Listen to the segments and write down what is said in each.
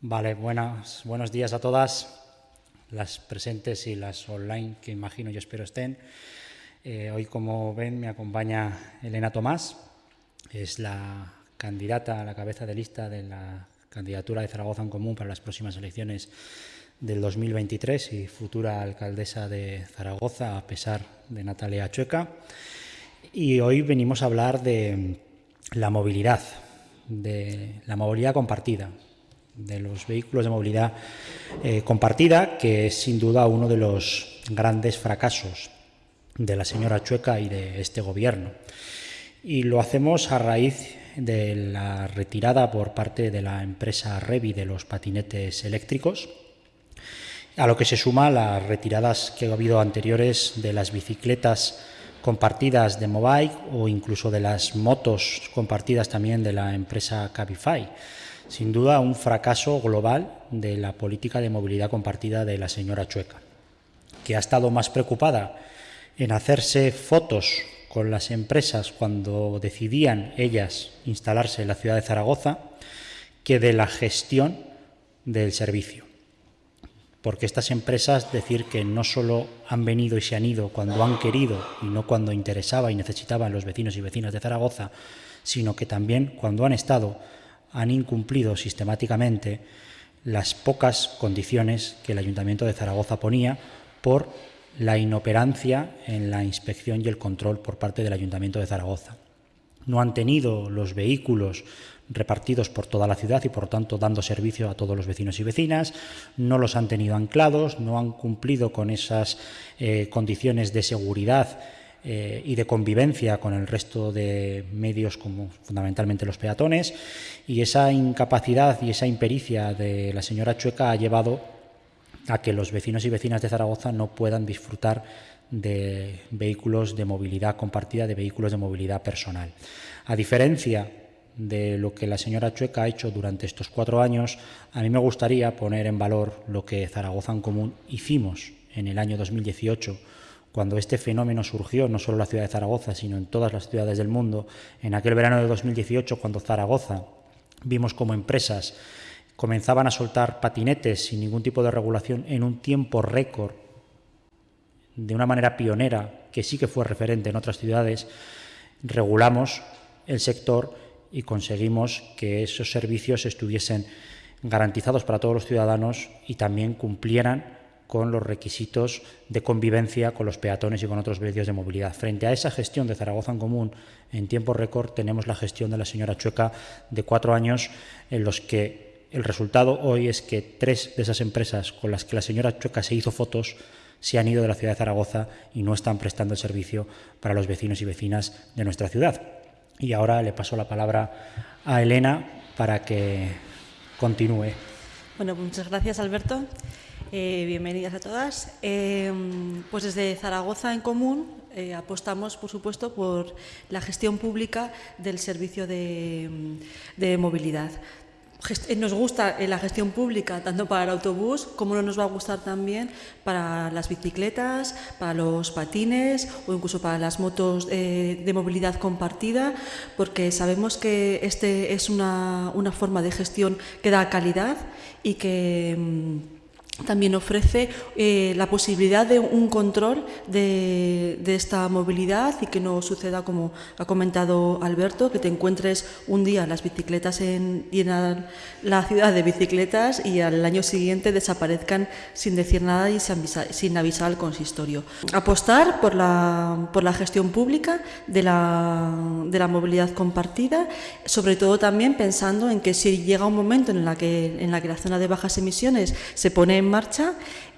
Vale, buenas, buenos días a todas, las presentes y las online que imagino y espero estén. Eh, hoy, como ven, me acompaña Elena Tomás, es la candidata a la cabeza de lista de la candidatura de Zaragoza en Común para las próximas elecciones del 2023 y futura alcaldesa de Zaragoza, a pesar de Natalia Chueca. Y hoy venimos a hablar de la movilidad, de la movilidad compartida, de los vehículos de movilidad eh, compartida, que es sin duda uno de los grandes fracasos de la señora Chueca y de este gobierno. Y lo hacemos a raíz de la retirada por parte de la empresa Revi de los patinetes eléctricos, a lo que se suma las retiradas que ha habido anteriores de las bicicletas compartidas de Mobike o incluso de las motos compartidas también de la empresa Cabify. Sin duda un fracaso global de la política de movilidad compartida de la señora Chueca, que ha estado más preocupada en hacerse fotos con las empresas cuando decidían ellas instalarse en la ciudad de Zaragoza que de la gestión del servicio. Porque estas empresas decir que no solo han venido y se han ido cuando han querido y no cuando interesaba y necesitaban los vecinos y vecinas de Zaragoza, sino que también cuando han estado han incumplido sistemáticamente las pocas condiciones que el Ayuntamiento de Zaragoza ponía por la inoperancia en la inspección y el control por parte del Ayuntamiento de Zaragoza. No han tenido los vehículos repartidos por toda la ciudad y por tanto dando servicio a todos los vecinos y vecinas, no los han tenido anclados, no han cumplido con esas eh, condiciones de seguridad eh, y de convivencia con el resto de medios como fundamentalmente los peatones y esa incapacidad y esa impericia de la señora Chueca ha llevado a que los vecinos y vecinas de Zaragoza no puedan disfrutar de vehículos de movilidad compartida, de vehículos de movilidad personal. A diferencia de lo que la señora Chueca ha hecho durante estos cuatro años, a mí me gustaría poner en valor lo que Zaragoza en Común hicimos en el año 2018, cuando este fenómeno surgió, no solo en la ciudad de Zaragoza, sino en todas las ciudades del mundo, en aquel verano de 2018, cuando Zaragoza vimos como empresas comenzaban a soltar patinetes sin ningún tipo de regulación en un tiempo récord, de una manera pionera, que sí que fue referente en otras ciudades, regulamos el sector y conseguimos que esos servicios estuviesen garantizados para todos los ciudadanos y también cumplieran con los requisitos de convivencia con los peatones y con otros medios de movilidad. Frente a esa gestión de Zaragoza en Común en tiempo récord, tenemos la gestión de la señora Chueca de cuatro años en los que el resultado hoy es que tres de esas empresas con las que la señora Chueca se hizo fotos se han ido de la ciudad de Zaragoza y no están prestando el servicio para los vecinos y vecinas de nuestra ciudad. Y ahora le paso la palabra a Elena para que continúe. Bueno, pues muchas gracias, Alberto. Eh, bienvenidas a todas. Eh, pues desde Zaragoza en Común eh, apostamos, por supuesto, por la gestión pública del servicio de, de movilidad. Eh, nos gusta la gestión pública, tanto para el autobús como no nos va a gustar también para las bicicletas, para los patines o incluso para las motos de movilidad compartida, porque sabemos que este es una, una forma de gestión que da calidad y que mm, también ofrece eh, la posibilidad de un control de, esta movilidad y que no suceda, como ha comentado Alberto, que te encuentres un día las bicicletas en, la ciudad de bicicletas y al año siguiente desaparezcan sin decir nada y sin avisar, al consistorio. Apostar por la, por la gestión pública de la, de la movilidad compartida, sobre todo también pensando en que si llega un momento en la que, en la, que la zona de bajas emisiones se pone en marcha,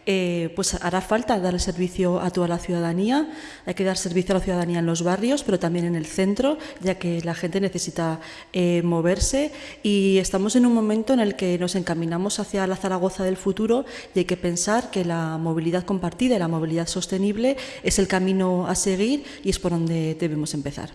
eh, pues hará falta dar servicio a toda la ciudadanía. Hay que dar servicio a la ciudadanía en los barrios, pero también en el centro, ya que la gente necesita eh, moverse. Y estamos en un momento en el que nos encaminamos hacia la Zaragoza del futuro y hay que pensar que la movilidad compartida y la movilidad sostenible es el camino a seguir y es por donde debemos empezar.